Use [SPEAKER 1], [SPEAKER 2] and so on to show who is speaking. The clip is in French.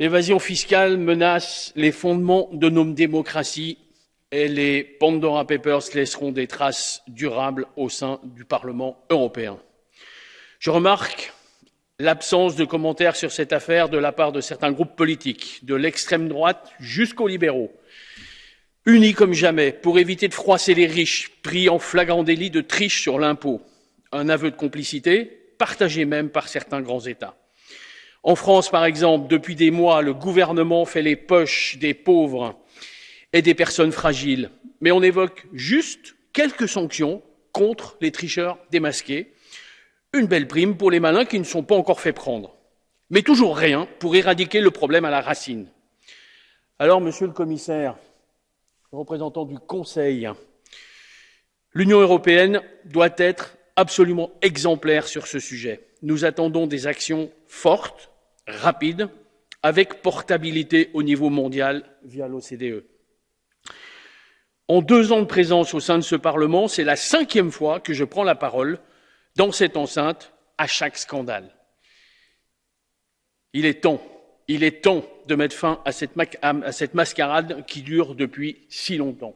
[SPEAKER 1] L'évasion fiscale menace les fondements de nos démocraties et les Pandora Papers laisseront des traces durables au sein du Parlement européen. Je remarque l'absence de commentaires sur cette affaire de la part de certains groupes politiques, de l'extrême droite jusqu'aux libéraux, unis comme jamais pour éviter de froisser les riches, pris en flagrant délit de triche sur l'impôt. Un aveu de complicité, partagé même par certains grands États. En France, par exemple, depuis des mois, le gouvernement fait les poches des pauvres et des personnes fragiles, mais on évoque juste quelques sanctions contre les tricheurs démasqués, une belle prime pour les malins qui ne sont pas encore fait prendre, mais toujours rien pour éradiquer le problème à la racine. Alors, monsieur le commissaire, représentant du Conseil, l'Union européenne doit être absolument exemplaire sur ce sujet. Nous attendons des actions fortes, rapides, avec portabilité au niveau mondial via l'OCDE. En deux ans de présence au sein de ce Parlement, c'est la cinquième fois que je prends la parole dans cette enceinte à chaque scandale. Il est temps, il est temps de mettre fin à cette, à cette mascarade qui dure depuis si longtemps.